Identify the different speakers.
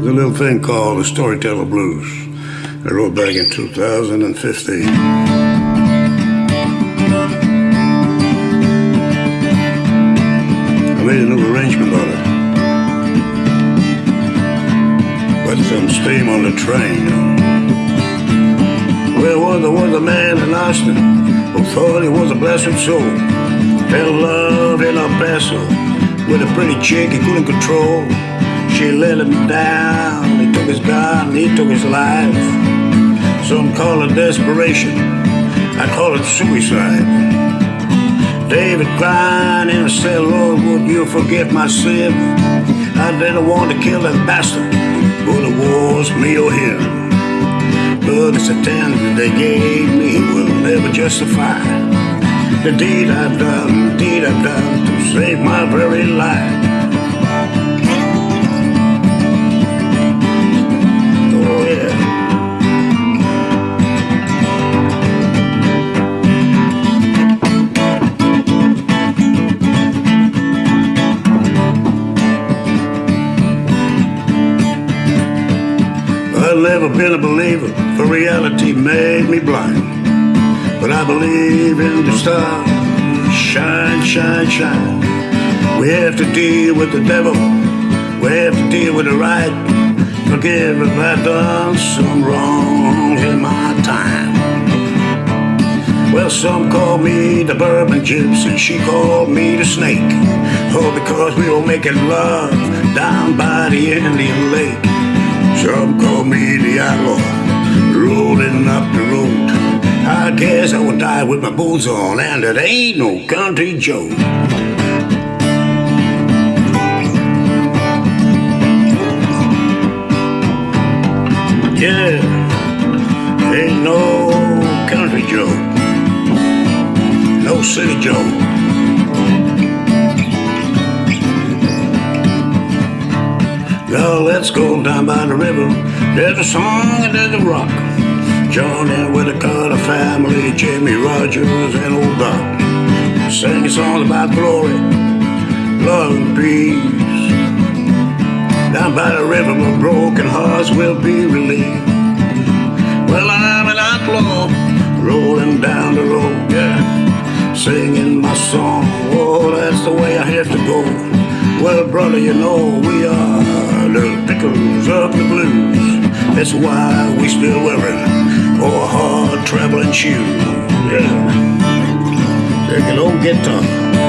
Speaker 1: There's a little thing called the Storyteller Blues. I wrote back in 2015. I made a new arrangement on it. Put some steam on the train. Well, there was a man in Austin who thought he was a blessed soul. Fell in love in El Paso with a pretty chick he couldn't control. She let him down, he took his gun, he took his life. Some call it desperation, I call it suicide. David crying in a cell, Lord, would you forgive my sin? I didn't want to kill that bastard, but it was me or him. But it's a they gave me will never justify the deed I've done, the deed I've done to save my very life. I've never been a believer, for reality made me blind. But I believe in the stars, shine, shine, shine. We have to deal with the devil, we have to deal with the right. Forgive if I've done some wrong in my time. Well, some call me the bourbon gypsy, she called me the snake. Oh, because we were making love down by the Indian Lake. Some call me the outlaw, rolling up the road. I guess I will die with my boots on, and it ain't no country joke. Yeah, ain't no country joke, no city joke. Now let's go down by the river. There's a song and there's a rock. Join in with the Carter family, Jimmie Rodgers, and old Doc. Sing a song about glory, love and peace. Down by the river where broken hearts will be relieved. Well, I'm an outlaw, rolling down the road, yeah. Singing my song, oh, that's the way I have to go. Well, brother, you know we are the pickles of the blues. That's why we still wearing our hard traveling shoes. Yeah. Take an old guitar.